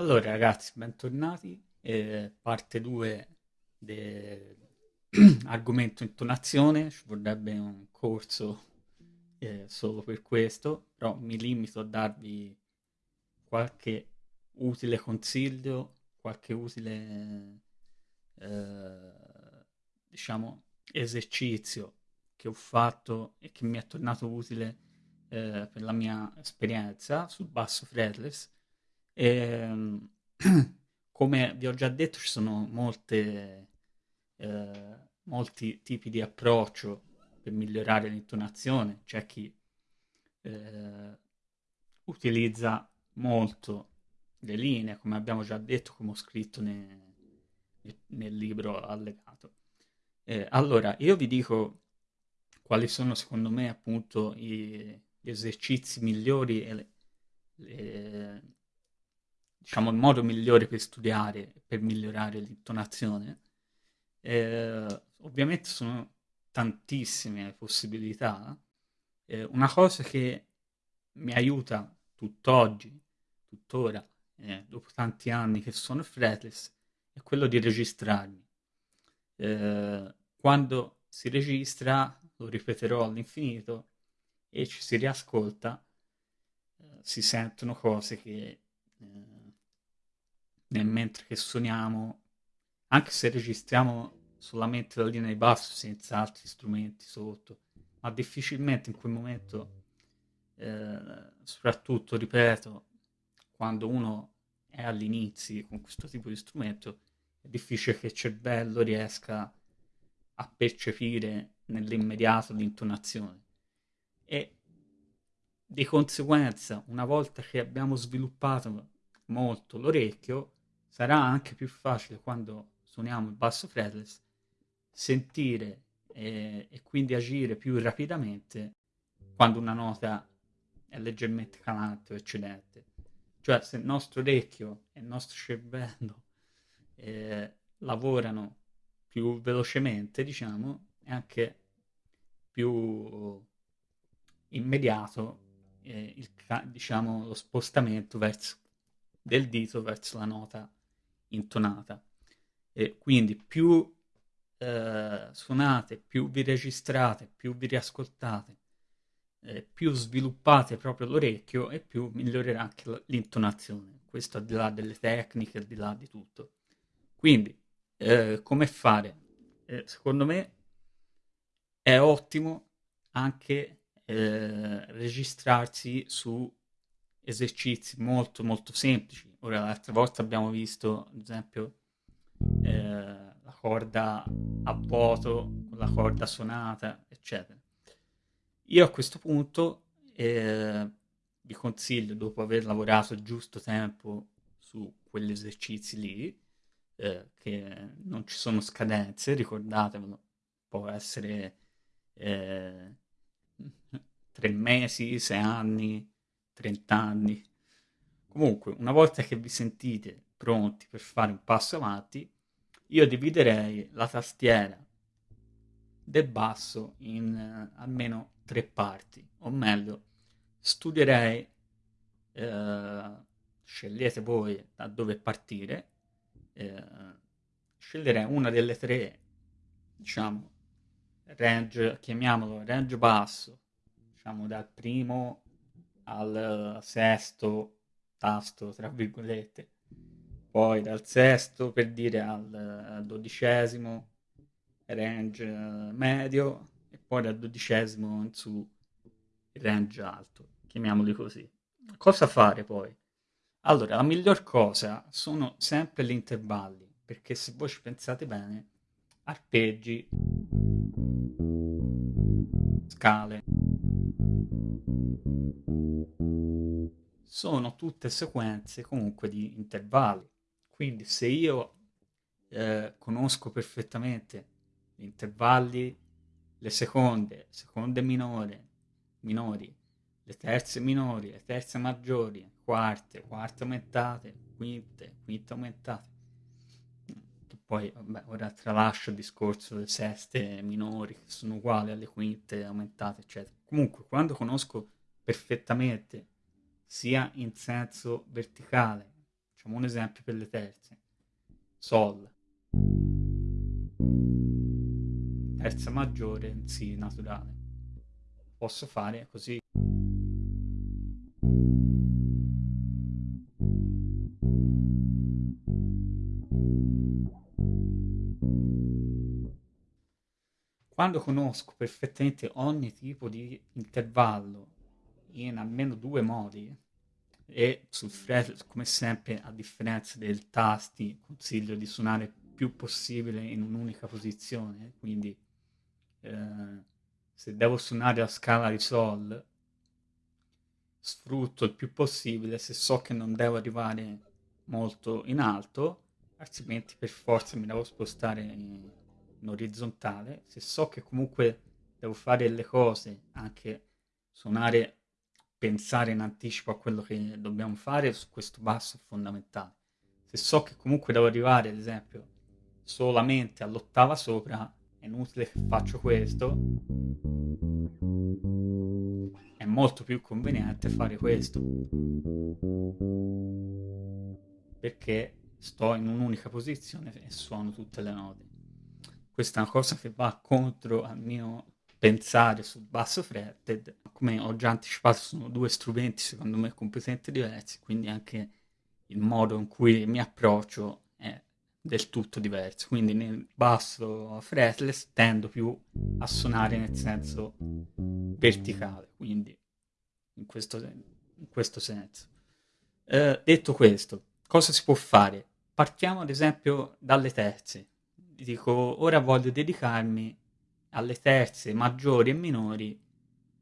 Allora ragazzi, bentornati. Eh, parte 2 dell'argomento intonazione, ci vorrebbe un corso eh, solo per questo, però mi limito a darvi qualche utile consiglio, qualche utile eh, diciamo esercizio che ho fatto e che mi è tornato utile eh, per la mia esperienza sul basso fretless. E, ehm, come vi ho già detto, ci sono molte, eh, molti tipi di approccio per migliorare l'intonazione. C'è chi eh, utilizza molto le linee, come abbiamo già detto, come ho scritto ne, nel libro allegato. Eh, allora, io vi dico quali sono secondo me appunto i, gli esercizi migliori e le, le, diciamo il modo migliore per studiare, per migliorare l'intonazione. Eh, ovviamente sono tantissime possibilità. Eh, una cosa che mi aiuta tutt'oggi, tuttora, eh, dopo tanti anni che sono fretless, è quello di registrarmi. Eh, quando si registra, lo ripeterò all'infinito, e ci si riascolta, eh, si sentono cose che eh, nel mentre che suoniamo, anche se registriamo solamente la linea di basso senza altri strumenti sotto, ma difficilmente in quel momento, eh, soprattutto, ripeto, quando uno è all'inizio con questo tipo di strumento, è difficile che il cervello riesca a percepire nell'immediato l'intonazione. E di conseguenza, una volta che abbiamo sviluppato molto l'orecchio, sarà anche più facile quando suoniamo il basso fretless sentire e, e quindi agire più rapidamente quando una nota è leggermente calante o eccedente. Cioè se il nostro orecchio e il nostro cervello eh, lavorano più velocemente, diciamo, è anche più immediato eh, il, diciamo, lo spostamento verso, del dito verso la nota intonata. E quindi più eh, suonate, più vi registrate, più vi riascoltate, eh, più sviluppate proprio l'orecchio e più migliorerà anche l'intonazione. Questo al di là delle tecniche, al di là di tutto. Quindi, eh, come fare? Eh, secondo me è ottimo anche eh, registrarsi su esercizi molto molto semplici. Ora, l'altra volta abbiamo visto, ad esempio, eh, la corda a vuoto, la corda suonata, eccetera. Io a questo punto eh, vi consiglio, dopo aver lavorato giusto tempo su quegli esercizi lì, eh, che non ci sono scadenze, ricordatevelo, può essere eh, tre mesi, sei anni, trent'anni. Comunque, una volta che vi sentite pronti per fare un passo avanti, io dividerei la tastiera del basso in eh, almeno tre parti, o meglio, studierei, eh, scegliete voi da dove partire, eh, sceglierei una delle tre, diciamo, range, chiamiamolo range basso, diciamo dal primo al sesto tasto, tra virgolette, poi dal sesto per dire al dodicesimo range medio e poi dal dodicesimo in su range alto, chiamiamoli così. Cosa fare poi? Allora, la miglior cosa sono sempre gli intervalli, perché se voi ci pensate bene, arpeggi, scale, sono tutte sequenze comunque di intervalli. Quindi se io eh, conosco perfettamente gli intervalli, le seconde, seconde minore, minori, le terze minori, le terze maggiori, quarte, quarte aumentate, quinte, quinte aumentate. Poi, vabbè, ora tralascio il discorso delle seste minori che sono uguali alle quinte aumentate, eccetera. Comunque, quando conosco perfettamente sia in senso verticale, Facciamo un esempio per le terze. Sol. Terza maggiore Si naturale. Posso fare così. Quando conosco perfettamente ogni tipo di intervallo in almeno due modi, e sul fret, come sempre, a differenza del tasti, consiglio di suonare più possibile in un'unica posizione, quindi eh, se devo suonare la scala di Sol, sfrutto il più possibile se so che non devo arrivare molto in alto, altrimenti per forza mi devo spostare in, in orizzontale. Se so che comunque devo fare le cose, anche suonare, pensare in anticipo a quello che dobbiamo fare, su questo basso è fondamentale. Se so che comunque devo arrivare, ad esempio, solamente all'ottava sopra, è inutile che faccio questo. È molto più conveniente fare questo. Perché sto in un'unica posizione e suono tutte le note questa è una cosa che va contro al mio pensare sul basso fretted. Come ho già anticipato, sono due strumenti secondo me completamente diversi, quindi anche il modo in cui mi approccio è del tutto diverso. Quindi nel basso fretless tendo più a suonare nel senso verticale, quindi in questo, in questo senso. Eh, detto questo, cosa si può fare? Partiamo ad esempio dalle terze dico, ora voglio dedicarmi alle terze maggiori e minori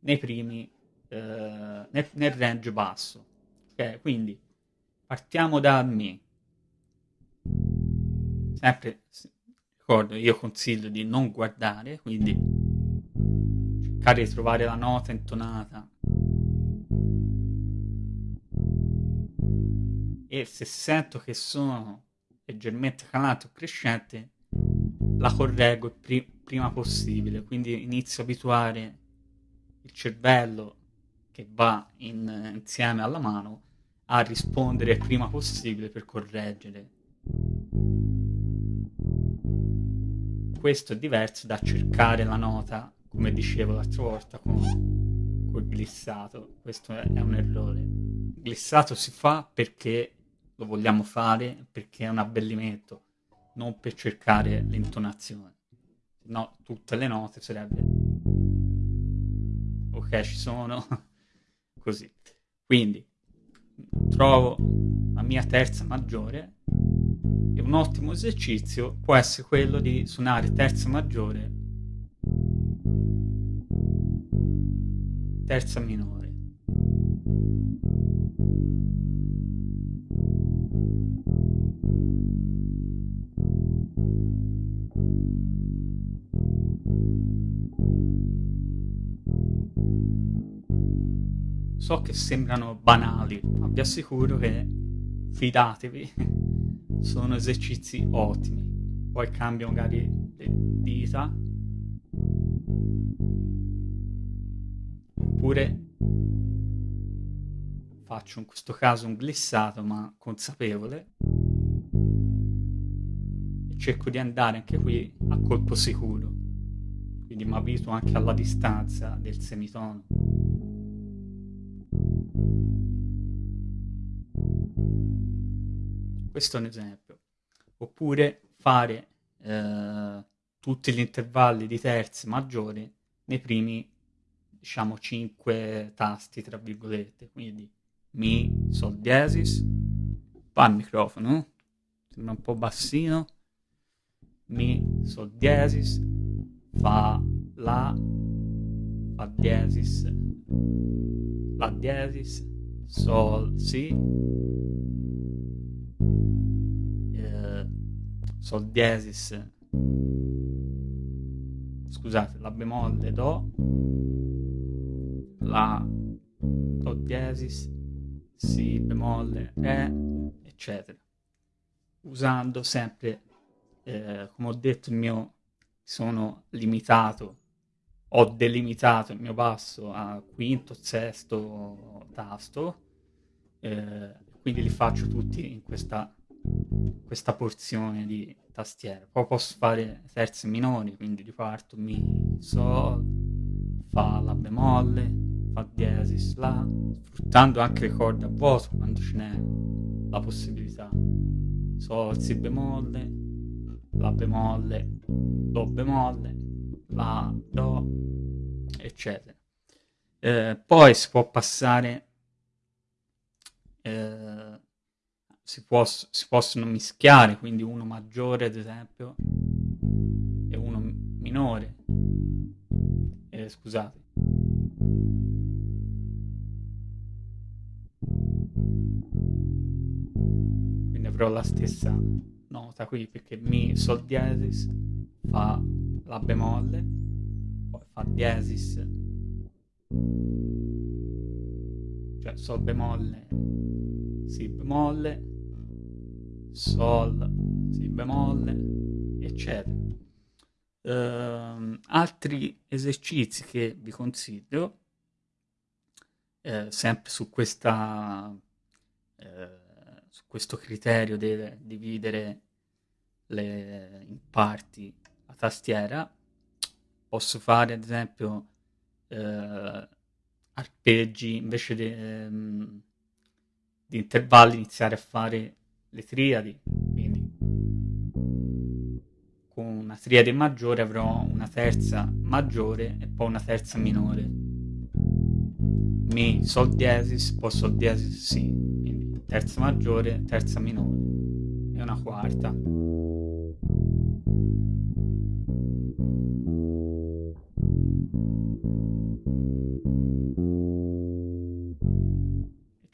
nei primi, eh, nel, nel, range basso. Ok, quindi partiamo da Mi. Sempre, ricordo, io consiglio di non guardare, quindi cercare di trovare la nota intonata. E se sento che sono leggermente calante o crescente, la correggo il pri- prima possibile, quindi inizio a abituare il cervello che va in, insieme alla mano a rispondere il prima possibile per correggere. Questo è diverso da cercare la nota, come dicevo l'altra volta, con col glissato. Questo è un errore. Il glissato si fa perché lo vogliamo fare, perché è un abbellimento non per cercare l'intonazione. No, tutte le note sarebbe... Ok, ci sono. Così. Quindi, trovo la mia terza maggiore e un ottimo esercizio può essere quello di suonare terza maggiore, terza minore. So che sembrano banali, ma vi assicuro che fidatevi, sono esercizi ottimi. Poi cambio magari le dita. Oppure faccio in questo caso un glissato ma consapevole e cerco di andare anche qui a colpo sicuro quindi mi abituo anche alla distanza del semitono questo è un esempio. Oppure fare eh, tutti gli intervalli di terze maggiori nei primi, diciamo, 5 tasti, tra virgolette. Quindi Mi, Sol diesis, fa il microfono, sembra un po' bassino, Mi, Sol diesis, Fa, La, Fa diesis, La diesis, Sol, Si, Sol diesis, scusate, la bemolle Do, La, Do diesis, Si bemolle, Re, eccetera. Usando sempre, eh, come ho detto, il mio, sono limitato, ho delimitato il mio basso a quinto, sesto tasto, eh, quindi li faccio tutti in questa, questa porzione di tastiera. Poi posso fare terze minori, quindi riparto Mi, Sol, Fa, La bemolle, Fa diesis, La, sfruttando anche le corde a vuoto quando ce n'è la possibilità. Sol, Si bemolle, La bemolle, Do bemolle, La, Do, eccetera. Eh, poi si può passare, eh, si, può, si possono mischiare, quindi uno maggiore ad esempio e uno minore. Eh, scusate. Quindi avrò la stessa nota qui perché Mi Sol diesis fa La bemolle, poi fa diesis cioè Sol bemolle, Si bemolle, Sol, Si bemolle, eccetera. Uh, altri esercizi che vi consiglio, eh, sempre su, questa, eh, su questo criterio di dividere le, in parti la tastiera, posso fare ad esempio eh, arpeggi invece di, ehm, di intervalli iniziare a fare le triadi. Quindi con una triade maggiore avrò una terza maggiore e poi una terza minore. Mi sol diesis poi sol diesis si quindi terza maggiore terza minore. E una quarta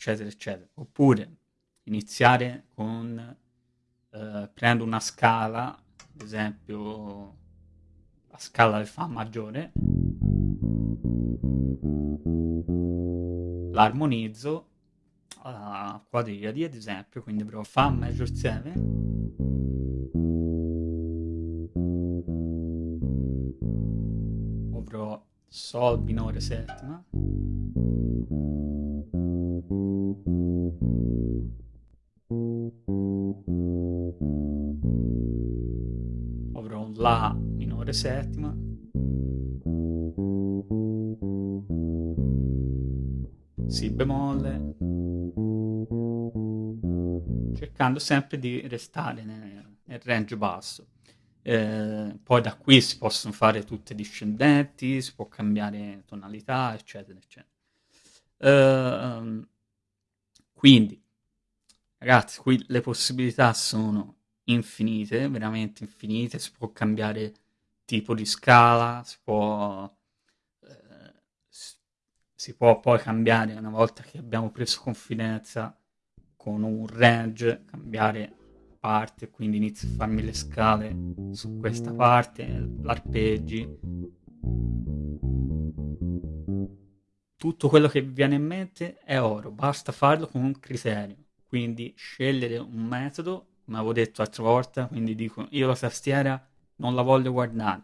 eccetera, eccetera. Oppure iniziare con, eh, prendo una scala, ad esempio la scala del Fa maggiore, l'armonizzo a quadriadi, ad esempio, quindi avrò Fa major 7, avrò Sol minore settima, avrò un La minore settima, Si bemolle, cercando sempre di restare nel, nel range basso. Eh, poi da qui si possono fare tutte discendenti, si può cambiare tonalità, eccetera, eccetera. Uh, quindi, ragazzi, qui le possibilità sono infinite, veramente infinite, si può cambiare tipo di scala, si può, eh, si può poi cambiare una volta che abbiamo preso confidenza con un range, cambiare parte, quindi inizio a farmi le scale su questa parte, l'arpeggi, tutto quello che vi viene in mente è oro, basta farlo con un criterio. Quindi scegliere un metodo, come avevo detto l'altra volta, quindi dico io la tastiera non la voglio guardare.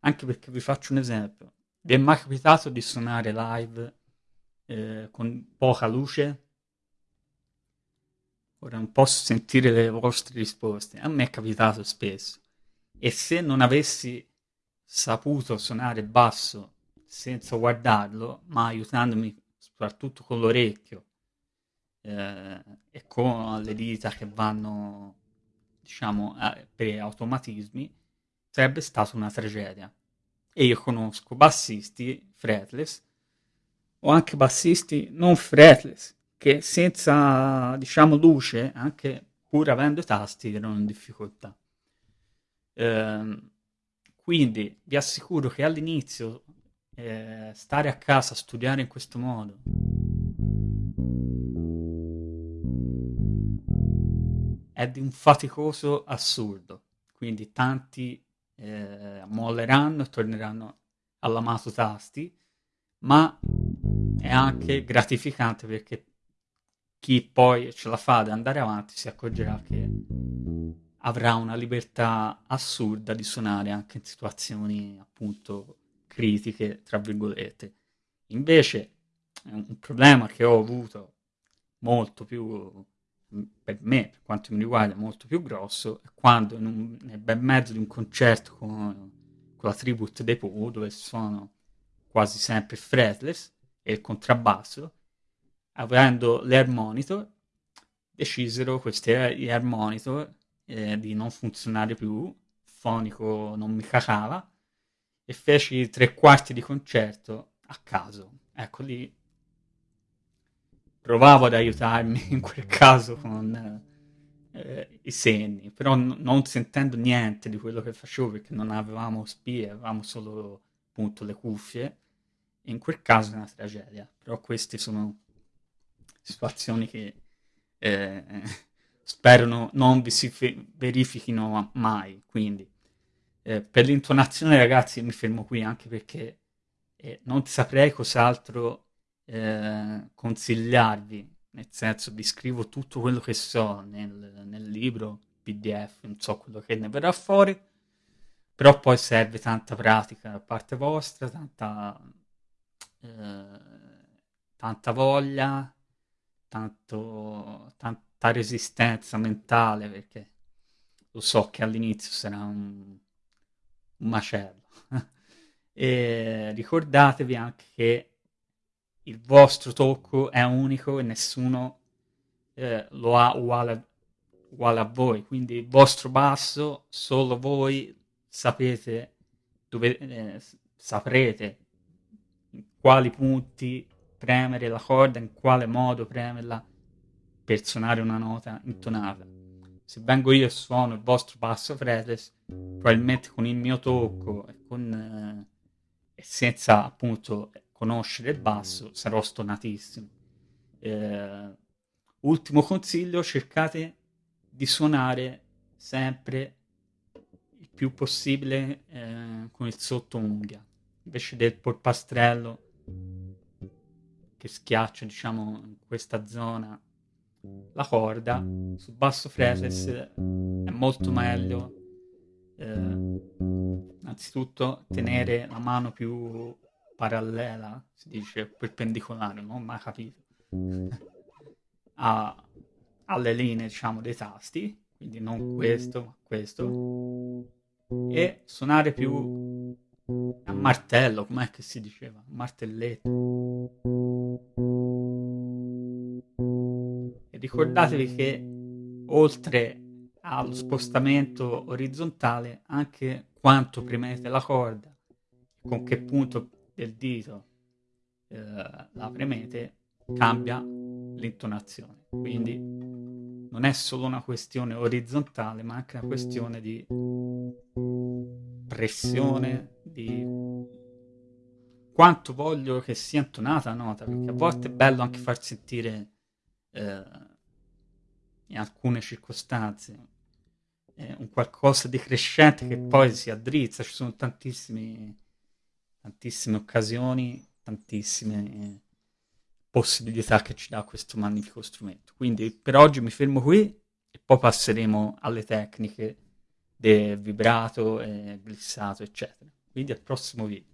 Anche perché vi faccio un esempio. Vi è mai capitato di suonare live eh, con poca luce? Ora non posso sentire le vostre risposte. A me è capitato spesso. E se non avessi saputo suonare basso senza guardarlo, ma aiutandomi soprattutto con l'orecchio eh, e con le dita che vanno, diciamo, eh, per automatismi, sarebbe stata una tragedia. E io conosco bassisti fretless o anche bassisti non fretless che senza, diciamo, luce, anche pur avendo i tasti, erano in difficoltà. Eh, quindi vi assicuro che all'inizio eh, stare a casa, studiare in questo modo. È di un faticoso assurdo, quindi tanti eh, molleranno e torneranno all'amato tasti, ma è anche gratificante perché chi poi ce la fa ad andare avanti si accorgerà che avrà una libertà assurda di suonare anche in situazioni appunto critiche, tra virgolette. Invece un problema che ho avuto molto più per me, per quanto mi riguarda, molto più grosso, è quando un, nel bel mezzo di un concerto con, con la tribute dei Pooh, dove sono quasi sempre fretless e il contrabbasso, avendo l'air monitor, decisero questi air monitor eh, di non funzionare più, il fonico non mi cacava, e feci tre quarti di concerto a caso. Ecco lì provavo ad aiutarmi in quel caso con eh, i segni, però n- non sentendo niente di quello che facevo perché non avevamo spie, avevamo solo appunto le cuffie. In quel caso è una tragedia, però queste sono situazioni che eh, spero no, non vi si fe- verifichino mai. Quindi eh, per l'intonazione, ragazzi, mi fermo qui anche perché eh, non saprei cos'altro eh, consigliarvi, nel senso vi scrivo tutto quello che so nel, nel libro, PDF, non so quello che ne verrà fuori, però poi serve tanta pratica da parte vostra, tanta, eh, tanta voglia, tanto, tanta resistenza mentale, perché lo so che all'inizio sarà un, un macello. e ricordatevi anche che il vostro tocco è unico e nessuno eh, lo ha uguale, uguale, a voi. Quindi il vostro basso, solo voi sapete, dove, eh, saprete in quali punti premere la corda, in quale modo premerla per suonare una nota intonata. Se vengo io e suono il vostro basso fretless, probabilmente con il mio tocco e, con, eh, senza appunto conoscere il basso, sarò stonatissimo. Eh, ultimo consiglio, cercate di suonare sempre il più possibile eh, con il sottounghia, invece del polpastrello che schiaccia, diciamo, in questa zona la corda, sul basso fretless è molto meglio eh, innanzitutto tenere la mano più parallela, si dice perpendicolare, non ho mai capito, a, alle linee, diciamo, dei tasti, quindi non questo, ma questo, e suonare più a martello, com'è che si diceva? Martelletto. Ricordatevi che oltre allo spostamento orizzontale, anche quanto premete la corda, con che punto del dito eh, la premete, cambia l'intonazione. Quindi non è solo una questione orizzontale, ma anche una questione di pressione, di quanto voglio che sia intonata la nota, perché a volte è bello anche far sentire eh, in alcune circostanze eh, un qualcosa di crescente che poi si addrizza, ci sono tantissimi tantissime occasioni, tantissime possibilità che ci dà questo magnifico strumento. Quindi per oggi mi fermo qui e poi passeremo alle tecniche del vibrato, e glissato, eccetera. Quindi al prossimo video.